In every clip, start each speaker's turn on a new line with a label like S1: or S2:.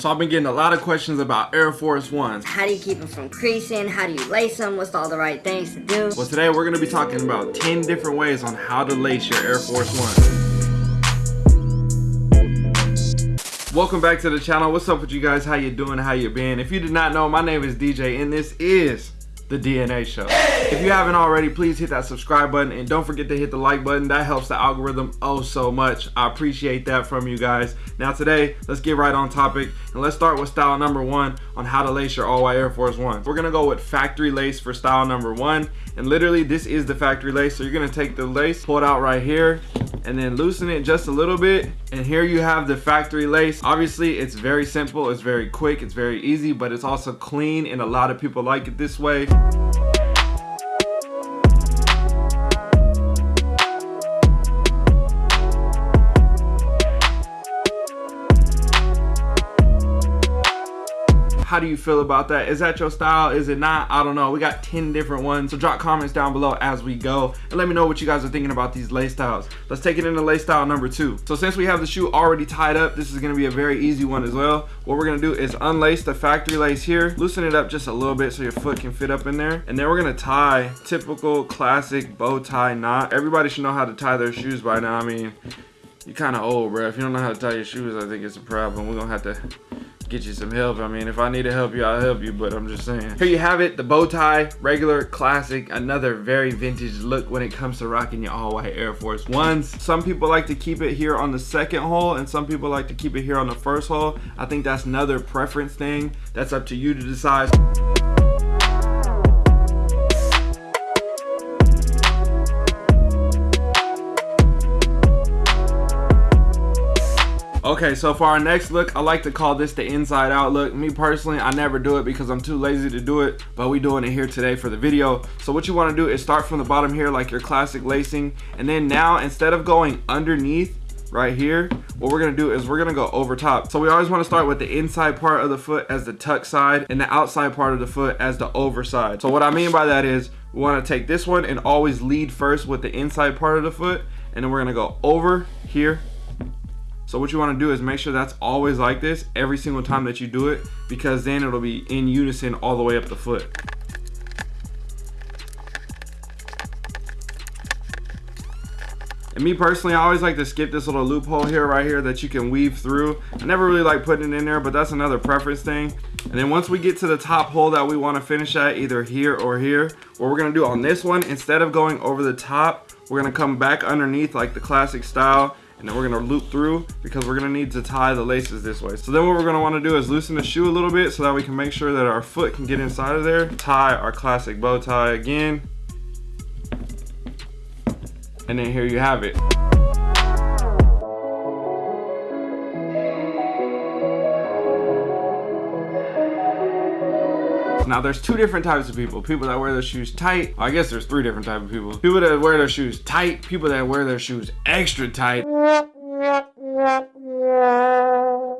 S1: So I've been getting a lot of questions about Air Force Ones.
S2: How do you keep them from creasing? How do you lace them? What's all the right things to do?
S1: Well, today we're gonna be talking about 10 different ways on how to lace your Air Force Ones. Welcome back to the channel. What's up with you guys? How you doing? How you been? If you did not know, my name is DJ and this is the DNA Show. If you haven't already, please hit that subscribe button and don't forget to hit the like button. That helps the algorithm oh so much. I appreciate that from you guys. Now today, let's get right on topic and let's start with style number one on how to lace your all-white Air Force One. We're gonna go with factory lace for style number one. And literally this is the factory lace. So you're gonna take the lace, pull it out right here, and then loosen it just a little bit. And here you have the factory lace. Obviously it's very simple, it's very quick, it's very easy, but it's also clean and a lot of people like it this way. How do you feel about that? Is that your style? Is it not? I don't know. We got 10 different ones so drop comments down below as we go and let me know what you guys are thinking about these lace styles. Let's take it into lace style number two. So since we have the shoe already tied up this is going to be a very easy one as well. What we're going to do is unlace the factory lace here loosen it up just a little bit so your foot can fit up in there and then we're going to tie typical classic bow tie knot. Everybody should know how to tie their shoes by now. I mean you're kind of old bro if you don't know how to tie your shoes i think it's a problem. We're gonna have to get you some help. I mean, if I need to help you, I'll help you, but I'm just saying. Here you have it, the bow tie, regular, classic, another very vintage look when it comes to rocking your all white Air Force Ones. Some people like to keep it here on the second hole and some people like to keep it here on the first hole. I think that's another preference thing. That's up to you to decide. Okay, so for our next look, I like to call this the inside out look. Me personally, I never do it because I'm too lazy to do it, but we doing it here today for the video. So what you wanna do is start from the bottom here like your classic lacing, and then now instead of going underneath, right here what we're gonna do is we're gonna go over top so we always want to start with the inside part of the foot as the tuck side and the outside part of the foot as the overside so what i mean by that is we want to take this one and always lead first with the inside part of the foot and then we're gonna go over here so what you want to do is make sure that's always like this every single time that you do it because then it'll be in unison all the way up the foot. And me personally, I always like to skip this little loophole here, right here, that you can weave through. I never really like putting it in there, but that's another preference thing. And then once we get to the top hole that we want to finish at, either here or here, what we're to do on this one, instead of going over the top, we're to come back underneath like the classic style and then we're gonna loop through because we're gonna need to tie the laces this way. So then what we're gonna wanna do is loosen the shoe a little bit so that we can make sure that our foot can get inside of there. Tie our classic bow tie again. And then here you have it. Now there's two different types of people. People that wear their shoes tight. I guess there's three different types of people. People that wear their shoes tight. People that wear their shoes extra tight.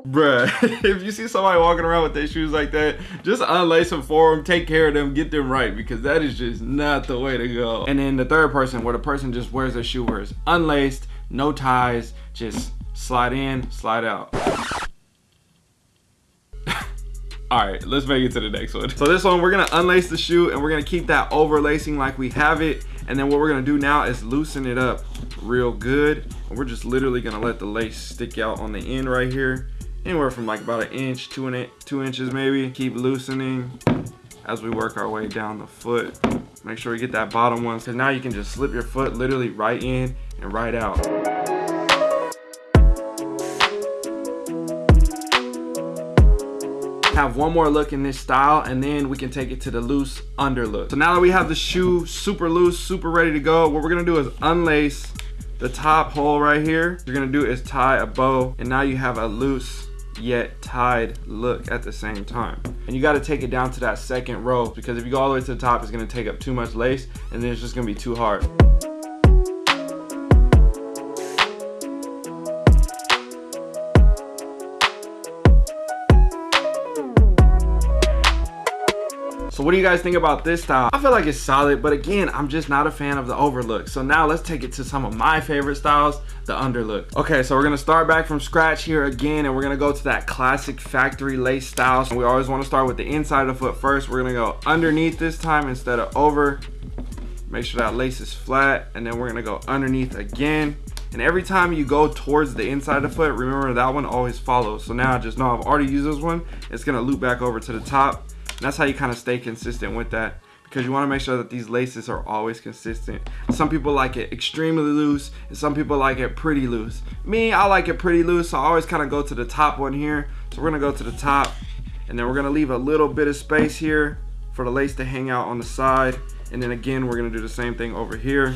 S1: Bruh, if you see somebody walking around with their shoes like that, just unlace them for them, take care of them, get them right, because that is just not the way to go. And then the third person, where the person just wears their shoe where it's unlaced, no ties, just slide in, slide out all right let's make it to the next one. So this one we're gonna unlace the shoe and we're gonna keep that overlacing like we have it. And then what we're gonna do now is loosen it up real good. And we're just literally gonna let the lace stick out on the end right here. Anywhere from like about an inch two and two inches maybe. Keep loosening as we work our way down the foot. Make sure we get that bottom one because now you can just slip your foot literally right in and right out have one more look in this style and then we can take it to the loose under look. So now that we have the shoe super loose, super ready to go, what we're gonna do is unlace the top hole right here. You're gonna do is tie a bow and now you have a loose yet tied look at the same time. And you gotta take it down to that second row because if you go all the way to the top, it's gonna take up too much lace and then it's just gonna be too hard. So what do you guys think about this style? I feel like it's solid, but again, I'm just not a fan of the overlook. So now let's take it to some of my favorite styles, the underlook. Okay, so we're gonna start back from scratch here again, and we're gonna go to that classic factory lace style. So we always wanna start with the inside of the foot first. We're gonna go underneath this time instead of over. Make sure that lace is flat, and then we're gonna go underneath again. And every time you go towards the inside of the foot, remember that one always follows. So now I just know I've already used this one. It's gonna loop back over to the top. And that's how you kind of stay consistent with that because you want to make sure that these laces are always consistent. Some people like it extremely loose and some people like it pretty loose. Me, I like it pretty loose, so I always kind of go to the top one here. So we're gonna go to the top and then we're gonna leave a little bit of space here for the lace to hang out on the side. And then again, we're gonna do the same thing over here.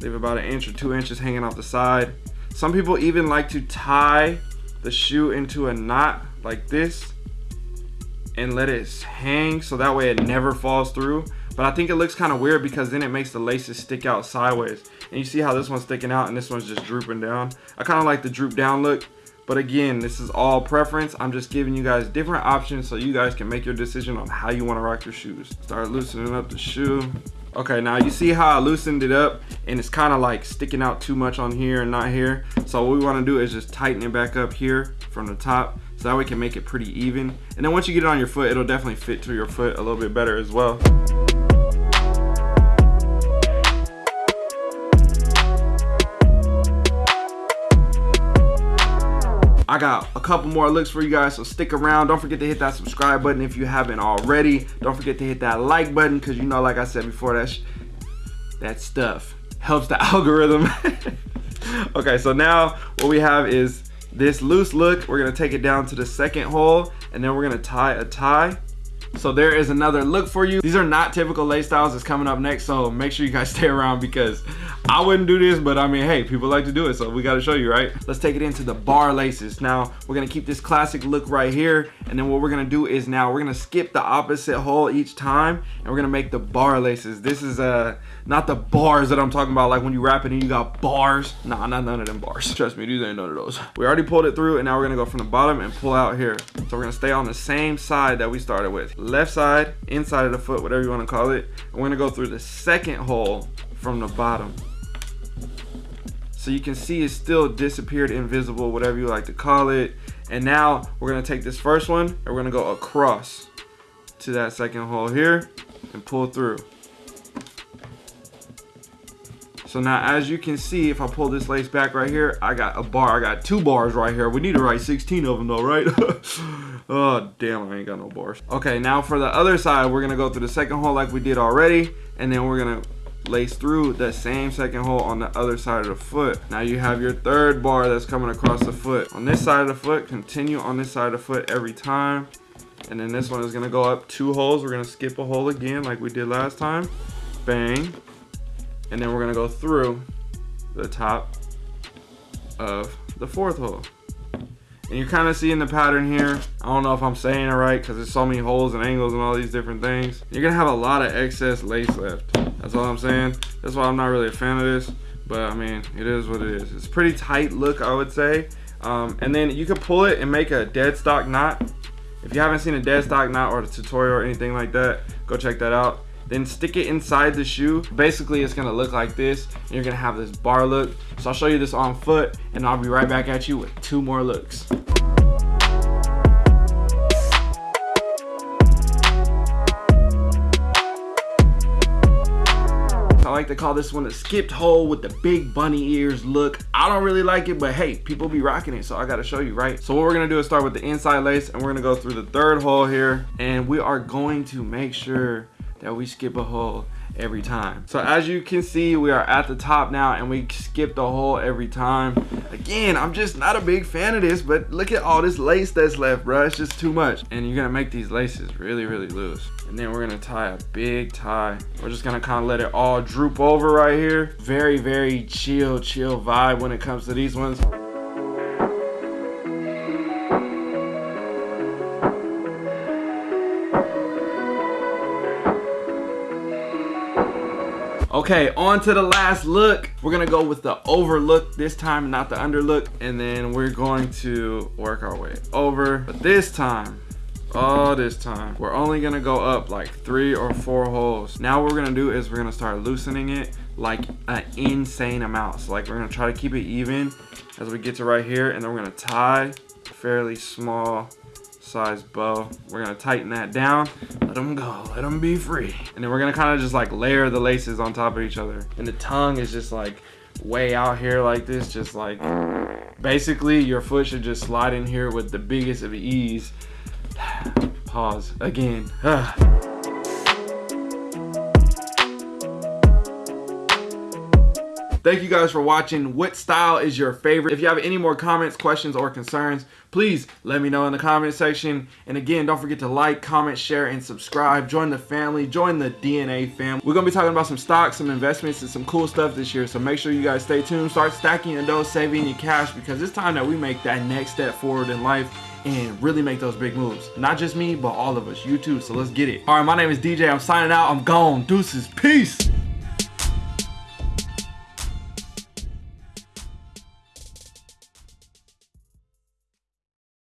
S1: Leave about an inch or two inches hanging off the side. Some people even like to tie the shoe into a knot like this and let it hang so that way it never falls through. But I think it looks kind of weird because then it makes the laces stick out sideways. And you see how this one's sticking out and this one's just drooping down. I kind of like the droop down look. But again, this is all preference. I'm just giving you guys different options so you guys can make your decision on how you want to rock your shoes. Start loosening up the shoe. Okay, now you see how I loosened it up and it's kind of like sticking out too much on here and not here. So what we want to do is just tighten it back up here from the top so that way we can make it pretty even. And then once you get it on your foot, it'll definitely fit to your foot a little bit better as well. I got a couple more looks for you guys, so stick around. Don't forget to hit that subscribe button if you haven't already. Don't forget to hit that like button because you know, like I said before, that, that stuff helps the algorithm. okay, so now what we have is this loose look. We're gonna take it down to the second hole and then we're gonna tie a tie so there is another look for you. These are not typical lace styles that's coming up next, so make sure you guys stay around because I wouldn't do this, but I mean, hey, people like to do it, so we gotta show you, right? Let's take it into the bar laces. Now, we're gonna keep this classic look right here, and then what we're gonna do is now we're gonna skip the opposite hole each time, and we're gonna make the bar laces. This is uh, not the bars that I'm talking about, like when you rap it and you got bars. Nah, not none of them bars. Trust me, these ain't none of those. We already pulled it through, and now we're gonna go from the bottom and pull out here. So we're gonna stay on the same side that we started with left side, inside of the foot, whatever you want to call it. we're to go through the second hole from the bottom. So you can see it's still disappeared invisible, whatever you like to call it. And now we're to take this first one and we're to go across to that second hole here and pull through. So now as you can see, if I pull this lace back right here, I got a bar, I got two bars right here. We need to write 16 of them though, right? oh, damn, I ain't got no bars. Okay, now for the other side, we're gonna go through the second hole like we did already, and then we're gonna lace through the same second hole on the other side of the foot. Now you have your third bar that's coming across the foot. On this side of the foot, continue on this side of the foot every time. And then this one is gonna go up two holes. We're gonna skip a hole again like we did last time. Bang and then we're gonna go through the top of the fourth hole. And you're kind of seeing the pattern here. I don't know if I'm saying it right because there's so many holes and angles and all these different things. You're gonna have a lot of excess lace left. That's all I'm saying. That's why I'm not really a fan of this. But I mean, it is what it is. It's pretty tight look, I would say. Um, and then you can pull it and make a dead stock knot. If you haven't seen a dead stock knot or a tutorial or anything like that, go check that out then stick it inside the shoe. Basically, it's gonna look like this, and you're gonna have this bar look. So I'll show you this on foot, and I'll be right back at you with two more looks. Like to call this one the skipped hole with the big bunny ears look. I don't really like it, but hey, people be rocking it, so I gotta show you, right? So what we're gonna do is start with the inside lace, and we're gonna go through the third hole here, and we are going to make sure that we skip a hole every time. So as you can see, we are at the top now and we skip the hole every time. Again, I'm just not a big fan of this, but look at all this lace that's left, bro. It's just too much. And you're gonna make these laces really, really loose. And then we're gonna tie a big tie. We're just gonna kind of let it all droop over right here. Very, very chill, chill vibe when it comes to these ones. Okay, on to the last look. We're gonna go with the overlook this time, not the underlook. And then we're going to work our way over. But this time, all this time. We're only gonna go up like three or four holes. Now what we're gonna do is we're gonna start loosening it like an insane amount. So like we're gonna try to keep it even as we get to right here and then we're gonna tie fairly small size bow. We're gonna tighten that down, let them go, let them be free. And then we're gonna kind of just like layer the laces on top of each other. And the tongue is just like way out here like this, just like, basically your foot should just slide in here with the biggest of ease. Pause again. Ah. Thank you guys for watching. What style is your favorite? If you have any more comments, questions, or concerns, please let me know in the comment section. And again, don't forget to like, comment, share, and subscribe. Join the family. Join the DNA family. We're going to be talking about some stocks, some investments, and some cool stuff this year. So make sure you guys stay tuned. Start stacking your dough, saving your cash because it's time that we make that next step forward in life and really make those big moves. Not just me, but all of us. You too. So let's get it. All right, my name is DJ. I'm signing out. I'm gone. Deuces. Peace.